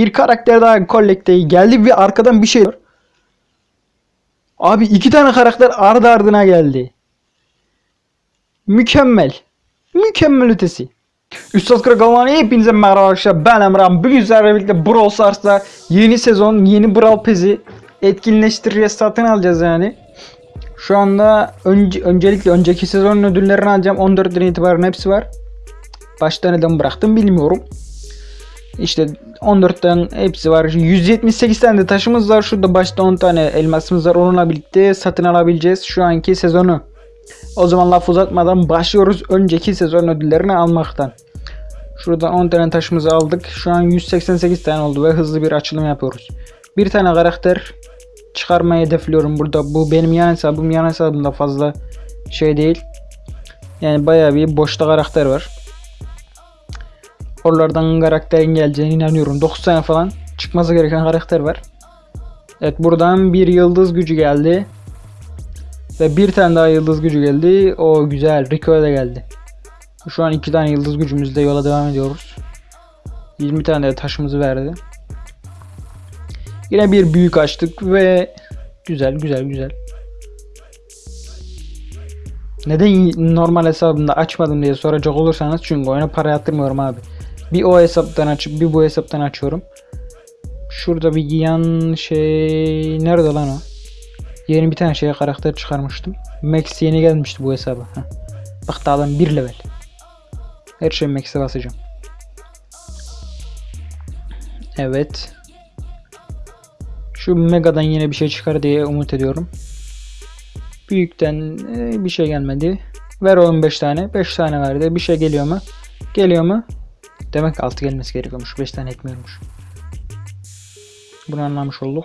Bir karakter daha kolekte geldi ve arkadan bir şey var. Abi iki tane karakter ardı ardına geldi. Mükemmel. Mükemmel ötesi. Üstad Krakalman'a hepinize merhaba arkadaşlar. Ben Emrah. Bugün sizlerle birlikte Brawl Stars'ta yeni sezon, yeni Brawl Pass'i etkinleştir satın alacağız yani. Şu anda önce, öncelikle önceki sezonun ödüllerini alacağım. 14'den itibaren hepsi var. Başta neden bıraktım bilmiyorum. İşte 14'ten hepsi var. 178 tane de taşımız var. Şurada başta 10 tane elmasımız var. Onunla birlikte satın alabileceğiz şu anki sezonu. O zaman laf uzatmadan başlıyoruz önceki sezon ödüllerini almaktan. Şurada 10 tane taşımızı aldık. Şu an 188 tane oldu ve hızlı bir açılım yapıyoruz. Bir tane karakter çıkarmayı hedefliyorum burada. Bu benim yan hesabım. Yan hesabımda fazla şey değil. Yani bayağı bir boşta karakter var. Oralardan karakterin geleceğine inanıyorum. 9 tane falan çıkması gereken karakter var. Evet buradan bir yıldız gücü geldi. Ve bir tane daha yıldız gücü geldi. O güzel. Rico'ya da geldi. Şu an iki tane yıldız gücümüzle yola devam ediyoruz. 20 tane de taşımızı verdi. Yine bir büyük açtık ve güzel güzel güzel. Neden normal hesabımda açmadım diye soracak olursanız çünkü oyuna para yatırmıyorum abi. Bir o hesaptan açıp bir bu hesaptan açıyorum. Şurada bir yan şey nerede lan o? Yeni bir tane şeye karakter çıkarmıştım. Max yeni gelmişti bu hesaba. Heh. Bak daha adam 1 level. Her şey Max'e basacağım. Evet. Şu Mega'dan yine bir şey çıkar diye umut ediyorum. Büyükten e, bir şey gelmedi. Ver 15 tane. 5 tane verdi. Bir şey geliyor mu? Geliyor mu? Demek 6 gelmesi gerekiyormuş. 5 tane etmiyormuş. Bunu anlamış olduk.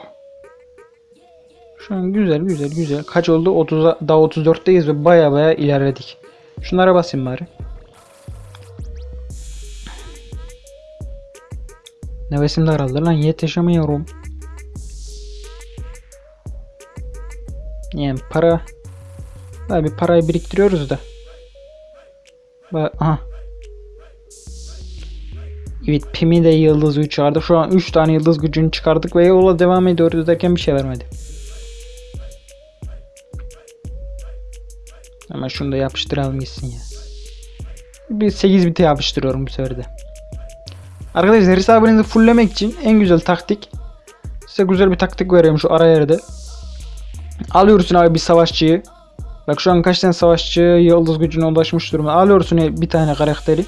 Şu an güzel güzel güzel. Kaç oldu? 30 daha 34'teyiz ve baya baya ilerledik. Şunlara basayım bari. Nefesim daraldı lan yetişemiyorum. Yani para Abi parayı biriktiriyoruz da. Aha. Evet Pim'i de yıldız gücü çıkardık. Şu an 3 tane yıldız gücünü çıkardık ve yola devam ediyoruz derken bir şey vermedi. Ama şunu da yapıştıralım gitsin ya. Bir 8 biti yapıştırıyorum bu sefer de. Arkadaşlar hesabınızı fulllemek için en güzel taktik size güzel bir taktik veriyorum şu ara yerde. Alıyorsun abi bir savaşçıyı. Bak şu an kaç tane savaşçı yıldız gücüne ulaşmış durumda. Alıyorsun bir tane karakteri.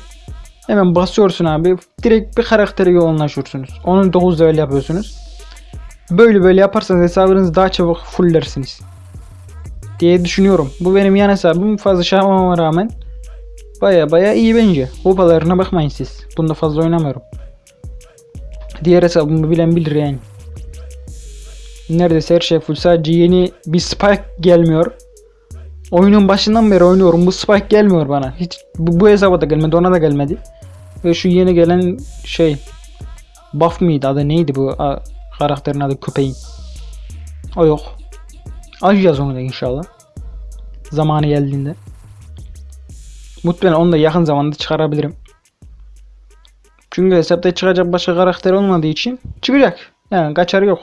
Hemen basıyorsun abi. Direkt bir karaktere yoğunlaşıyorsunuz. Onu 9 level yapıyorsunuz. Böyle böyle yaparsanız hesabınızı daha çabuk fulllersiniz. Diye düşünüyorum. Bu benim yan hesabım. Fazla şey rağmen baya baya iyi bence. Hopalarına bakmayın siz. Bunda fazla oynamıyorum. Diğer hesabımı bilen bilir yani. Neredeyse her şey full. Sadece yeni bir spike gelmiyor. Oyunun başından beri oynuyorum. Bu spike gelmiyor bana. Hiç bu, bu hesaba da gelmedi. Ona da gelmedi. Ve şu yeni gelen şey Buff mıydı adı neydi bu a, karakterin adı köpeğin. O yok. Açacağız onu da inşallah. Zamanı geldiğinde. Muhtemelen onu da yakın zamanda çıkarabilirim. Çünkü hesapta çıkacak başka karakter olmadığı için çıkacak. Yani kaçarı yok.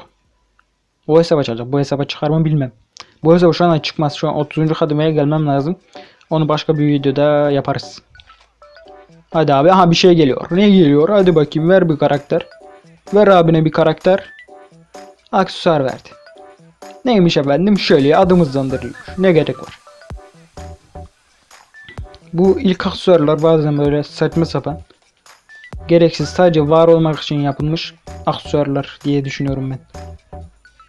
O hesaba çıkacak. Bu hesaba çıkar mı bilmem. Bu hesaba şu an çıkmaz. Şu an 30. kademeye gelmem lazım. Onu başka bir videoda yaparız. Hadi abi. Aha bir şey geliyor. Ne geliyor? Hadi bakayım ver bir karakter. Ver abine bir karakter. Aksesuar verdi. Neymiş efendim? Şöyle adım hızlandırılıyor. Ne gerek var? Bu ilk aksesuarlar bazen böyle saçma sapan. Gereksiz sadece var olmak için yapılmış aksesuarlar diye düşünüyorum ben.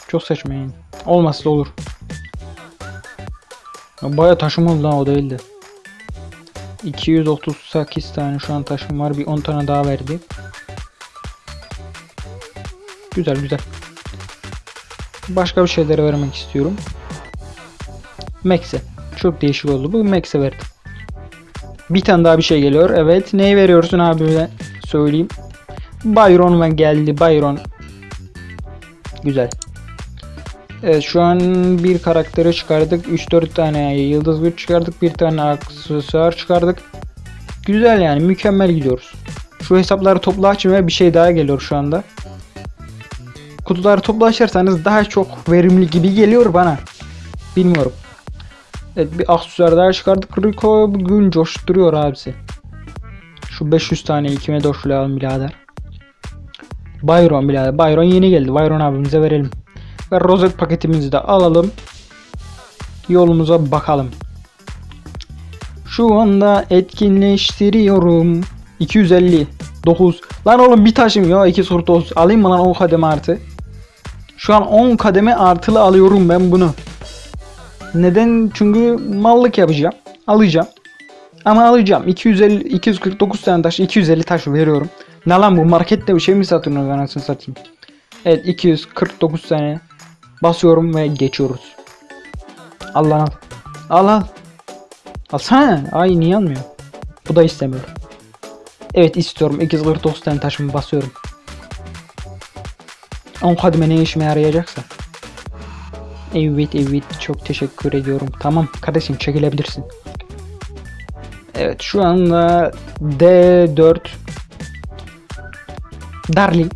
Çok saçma yani. Olmazsa olur. Baya taşım oldu lan o değildi. 238 tane şu an taşım var. Bir 10 tane daha verdi. Güzel güzel. Başka bir şeylere vermek istiyorum. Max'e. Çok değişik oldu. Bu Max'e verdim. Bir tane daha bir şey geliyor. Evet. Neyi veriyorsun abi söyleyeyim. Byron geldi. Byron. Güzel. Evet şu an bir karakteri çıkardık. 3-4 tane yıldız güç çıkardık. Bir tane aksesuar çıkardık. Güzel yani mükemmel gidiyoruz. Şu hesapları topla açmaya bir şey daha geliyor şu anda. kutuları toplaşırsanız daha çok verimli gibi geliyor bana. Bilmiyorum. Evet bir aksesuar daha çıkardık. Rico bugün coşturuyor abisi. Şu 500 tane kime doşlayalım birader. Byron birader. Byron yeni geldi. Byron abimize verelim. Ve rozet paketimizi de alalım. Yolumuza bakalım. Şu anda etkinleştiriyorum. 250 9 Lan oğlum bir taşım. Ya 2 soru 9 Alayım mı lan 10 kademe artı? Şu an 10 kademe artılı alıyorum ben bunu. Neden? Çünkü mallık yapacağım. Alacağım. Ama alacağım. 250 249 tane taş 250 taş veriyorum. Ne lan bu? Markette bir şey mi satıyorsunuz anasını satayım? Evet 249 tane Basıyorum ve geçiyoruz Al lan al Al al Alsana Ay niye almıyor Bu da istemiyor Evet istiyorum. 249 tane taşımı basıyorum. 10 kademe ne işime yarayacaksa. Evet evet çok teşekkür ediyorum. Tamam kardeşim çekilebilirsin. Evet şu anda D4 Darling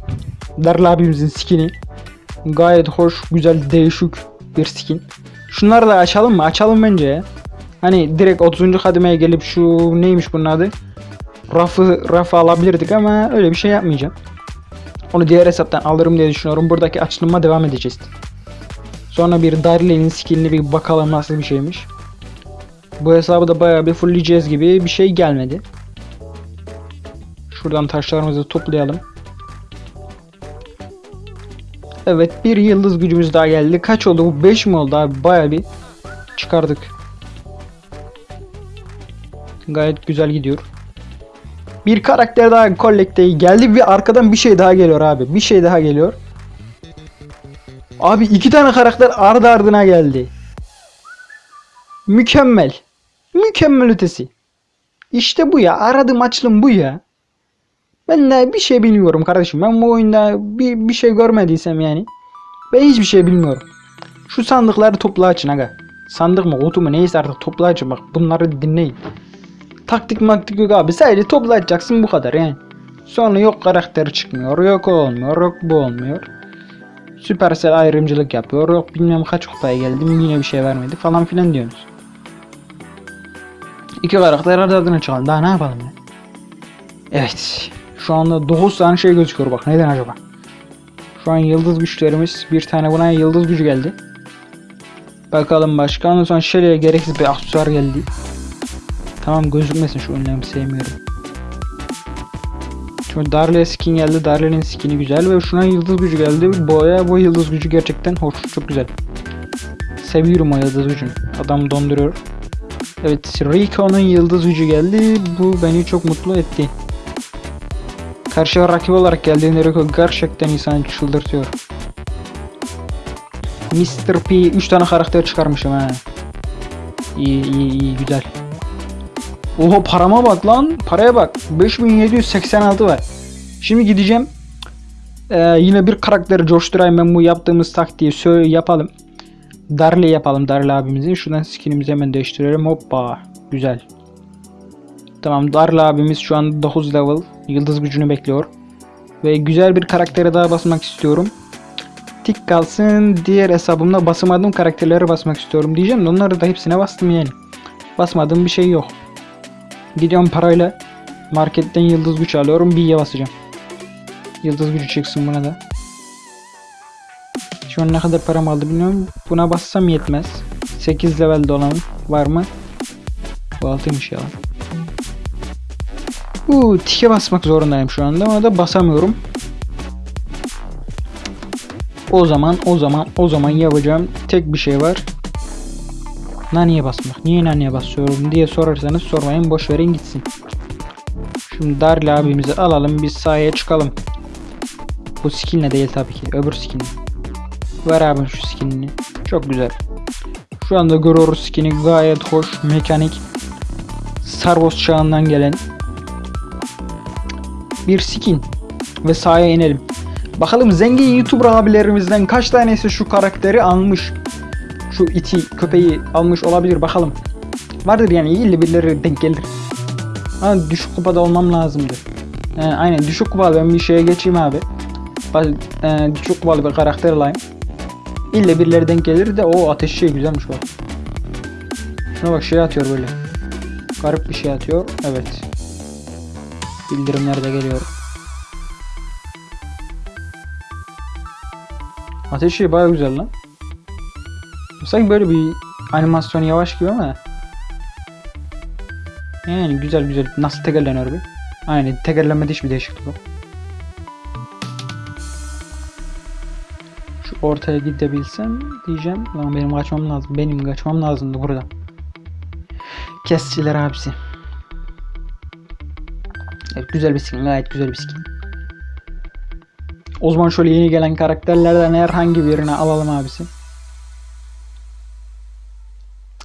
Darl abimizin skini Gayet hoş güzel değişik bir skin Şunları da açalım mı? Açalım bence. Hani direkt 30. kademeye gelip şu neymiş bunun adı? rafı rafı alabilirdik ama öyle bir şey yapmayacağım. Onu diğer hesaptan alırım diye düşünüyorum. Buradaki açılıma devam edeceğiz. Sonra bir Darley'nin skinini bir bakalım nasıl bir şeymiş. Bu hesabı da bayağı bir fullleyeceğiz gibi bir şey gelmedi. Şuradan taşlarımızı toplayalım. Evet bir yıldız gücümüz daha geldi. Kaç oldu bu? 5 mi oldu abi? Bayağı bir çıkardık. Gayet güzel gidiyor. Bir karakter daha kolekte geldi ve arkadan bir şey daha geliyor abi. Bir şey daha geliyor. Abi iki tane karakter ardı ardına geldi. Mükemmel. Mükemmel ötesi. İşte bu ya. Aradığım açılım bu ya. Ben de bir şey bilmiyorum kardeşim. Ben bu oyunda bir, bir şey görmediysem yani. Ben hiçbir şey bilmiyorum. Şu sandıkları topla açın aga. Sandık mı kutu mu neyse artık topla açın bak. Bunları dinleyin. Taktik maktik yok abi. Sadece toplayacaksın bu kadar yani. Sonra yok karakteri çıkmıyor. Yok olmuyor. Yok bu olmuyor. Supercell ayrımcılık yapıyor. Yok bilmem kaç kupaya geldim yine bir şey vermedi falan filan diyorsunuz. İki karakter adını çıkalım. Daha ne yapalım ya? Evet. Şu anda 9 tane şey gözüküyor bak. Neden acaba? Şu an yıldız güçlerimiz. Bir tane buna yıldız gücü geldi. Bakalım başka. Ondan sonra Shelly'e gereksiz bir aksesuar geldi. Tamam gözükmesin şu önlemi sevmiyorum. Şu Darle skin geldi. Darle'nin skini güzel ve şuna yıldız gücü geldi. Boya bu yıldız gücü gerçekten hoş. Çok güzel. Seviyorum o yıldız gücünü. Adam donduruyor. Evet Rico'nun yıldız gücü geldi. Bu beni çok mutlu etti. Karşıya rakip olarak geldiğinde Rico gerçekten insanı çıldırtıyor. Mr. P 3 tane karakter çıkarmışım ha. İyi iyi iyi güzel. Oha parama bak lan. Paraya bak. 5786 var. Şimdi gideceğim. Ee, yine bir karakteri coşturayım ben bu yaptığımız taktiği söyle yapalım. Darle yapalım Darle abimizin. Şuradan skinimizi hemen değiştirelim. Hoppa. Güzel. Tamam Darle abimiz şu an 9 level. Yıldız gücünü bekliyor. Ve güzel bir karaktere daha basmak istiyorum. Tik kalsın. Diğer hesabımda basamadığım karakterlere basmak istiyorum diyeceğim onları da hepsine bastım yani. Basmadığım bir şey yok. Gidiyorum parayla marketten yıldız güç alıyorum. B'ye basacağım. Yıldız gücü çıksın buna da. Şu an ne kadar param aldı bilmiyorum. Buna bassam yetmez. 8 level olanım var mı? Bu 6'ymış ya. Uuu tike basmak zorundayım şu anda. Ona da basamıyorum. O zaman o zaman o zaman yapacağım tek bir şey var. Naniye basmak. Niye naniye basıyorum diye sorarsanız sormayın. Boş verin gitsin. Şimdi Darli abimizi alalım. Biz sahaya çıkalım. Bu skinle değil tabii ki. Öbür skinle. Ver abi şu skinini. Çok güzel. Şu anda görüyoruz skini gayet hoş. Mekanik. Star çağından gelen bir skin. Ve sahaya inelim. Bakalım zengin YouTuber abilerimizden kaç tanesi şu karakteri almış şu iti köpeği almış olabilir bakalım. Vardır yani iyi birileri denk gelir. Ha düşük kupada olmam lazımdı. He, aynen düşük kupada ben bir şeye geçeyim abi. Baz- e, çok bağlı bir karakter alayım. İlle birileri denk gelir de o ateş şey güzelmiş bak. Şuna bak şey atıyor böyle. Garip bir şey atıyor. Evet. Bildirimler de geliyor. Ateş şey baya güzel lan. Sanki böyle bir animasyon yavaş gibi ama. Yani güzel güzel. Nasıl tekerleniyor bir? Aynen tekerlenmede hiçbir değişiklik yok. Şu ortaya gidebilsem diyeceğim. Lan benim kaçmam lazım. Benim kaçmam lazımdı burada. Kesçiler abisi. Evet güzel bir skin. Gayet güzel bir skin. O zaman şöyle yeni gelen karakterlerden herhangi birini alalım abisi.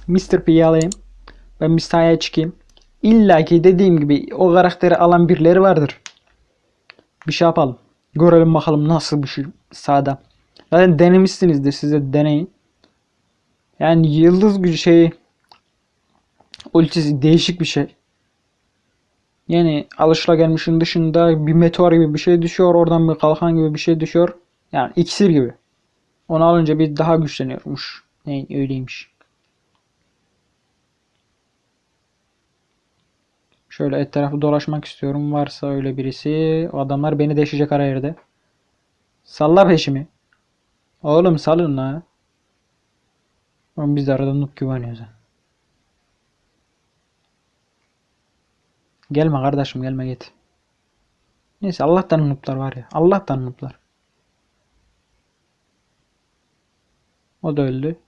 Mr. P'yi alayım. Ben bir sahaya çıkayım. İlla ki dediğim gibi o karakteri alan birileri vardır. Bir şey yapalım. Görelim bakalım nasıl bir şey sahada. Zaten denemişsinizdir size deneyin. Yani yıldız gücü şeyi ultisi değişik bir şey. Yani alışılagelmişin dışında bir meteor gibi bir şey düşüyor. Oradan bir kalkan gibi bir şey düşüyor. Yani iksir gibi. Onu alınca bir daha güçleniyormuş. Ne öyleymiş. Şöyle etrafı dolaşmak istiyorum. Varsa öyle birisi. O adamlar beni deşecek ara yerde. Salla peşimi. Oğlum salın la. Oğlum biz de arada noob güveniyoruz. Gelme kardeşim gelme git. Neyse Allah'tan nooblar var ya. Allah'tan nooblar. O da öldü.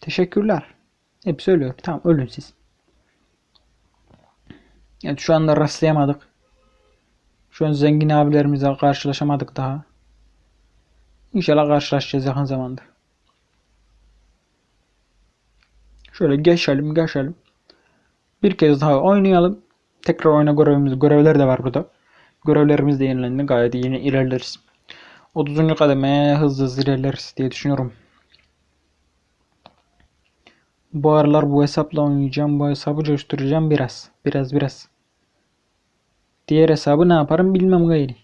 Teşekkürler. Hep söylüyor. Tamam ölün siz. Evet şu anda rastlayamadık. Şu an zengin abilerimizle karşılaşamadık daha. İnşallah karşılaşacağız yakın zamanda. Şöyle geçelim geçelim. Bir kez daha oynayalım. Tekrar oyna görevimiz, görevler de var burada. Görevlerimiz de yenilendi. Gayet yeni ilerleriz. 30. kademeye hızlı hızlı ilerleriz diye düşünüyorum. Bu aralar bu hesapla oynayacağım. Bu hesabı coşturacağım biraz. Biraz biraz. Diğer hesabı ne yaparım bilmem gayri.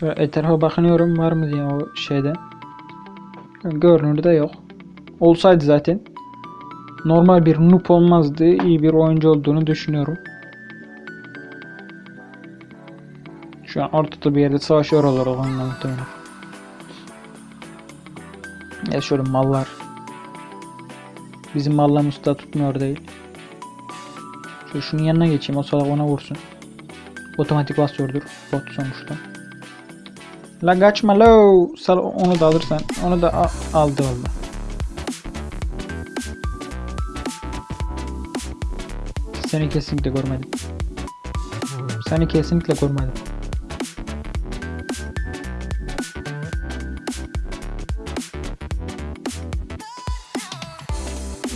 Şöyle etrafa bakınıyorum var mı diye o şeyde. Görünürde yok. Olsaydı zaten normal bir noob olmazdı. İyi bir oyuncu olduğunu düşünüyorum. Şu an ortada bir yerde savaşıyor olur onunla muhtemelen. Ya şöyle mallar. Bizim mallarımız da tutmuyor değil. Şöyle şunun yanına geçeyim o salak ona vursun. Otomatik basıyordur. Bot sonuçta. La kaçma lo. Sal onu da alırsan. Onu da aldı valla. Seni kesinlikle görmedim. Seni kesinlikle görmedim.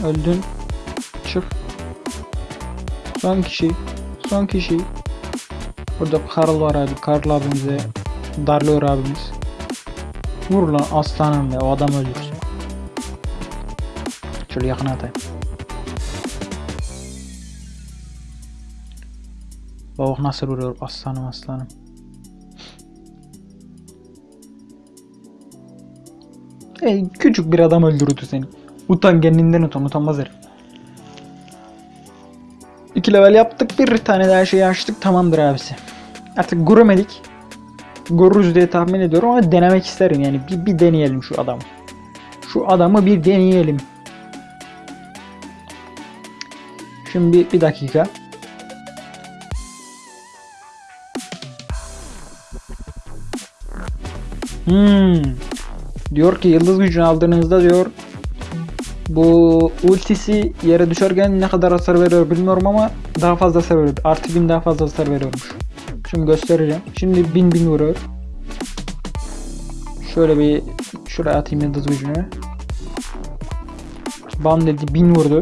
Öldün. Çık. Son kişi. Son kişi. Burada Karl var abi. Karl abimize darlıyor abimiz. Vur lan aslanım be. O adam öldürsün. Şöyle yakına atayım. Bak nasıl vuruyor aslanım aslanım. Ey küçük bir adam öldürdü seni. Utan kendinden utan utanmaz herif. İki level yaptık bir tane daha şey açtık tamamdır abisi. Artık göremedik. Görürüz diye tahmin ediyorum ama denemek isterim yani bir, bir deneyelim şu adamı. Şu adamı bir deneyelim. Şimdi bir, dakika. Hmm. Diyor ki yıldız gücünü aldığınızda diyor bu ultisi yere düşerken ne kadar hasar veriyor bilmiyorum ama daha fazla hasar veriyor. Artı bin daha fazla hasar veriyormuş. Şimdi göstereceğim. Şimdi bin bin vuruyor. Şöyle bir şuraya atayım yıldız gücünü. Bam dedi bin vurdu.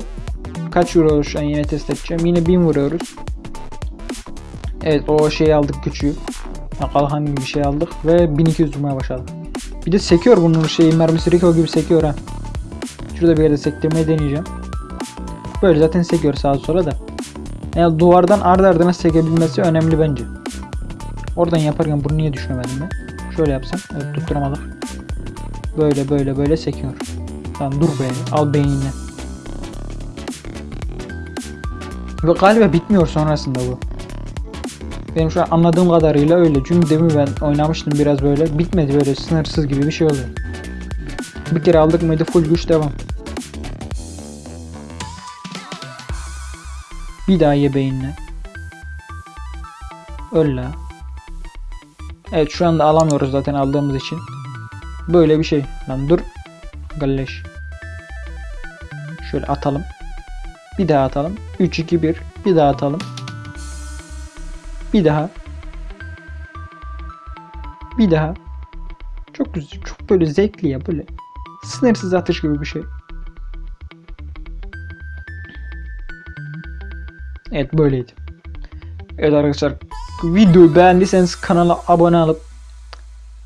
Kaç vuruyoruz şu an yine test edeceğim. Yine bin vuruyoruz. Evet o şeyi aldık küçüğü. Ya kalkan gibi bir şey aldık ve 1200 vurmaya başladık. Bir de sekiyor bunun şeyi mermisi Rico gibi sekiyor ha. Şurada bir yerde sektirmeyi deneyeceğim. böyle zaten sekiyor sağa sola da. Yani duvardan ardı ardına sekebilmesi önemli bence. Oradan yaparken bunu niye düşünemedim ben? Şöyle yapsam. Evet tutturamadık. Böyle böyle böyle sekiyor. Tamam dur be. Al beynini. Ve galiba bitmiyor sonrasında bu. Benim şu an anladığım kadarıyla öyle. Çünkü demin ben oynamıştım biraz böyle. Bitmedi böyle sınırsız gibi bir şey oluyor. Bir kere aldık mıydı full güç devam. Bir daha ye beynine. Öl la. Evet şu anda alamıyoruz zaten aldığımız için. Böyle bir şey. Lan dur. Galleş. Şöyle atalım. Bir daha atalım. 3 2 1. Bir daha atalım. Bir daha. Bir daha. Çok güzel. Çok böyle zevkli ya böyle. Sınırsız atış gibi bir şey. Evet böyleydi. Evet arkadaşlar videoyu beğendiyseniz kanala abone olup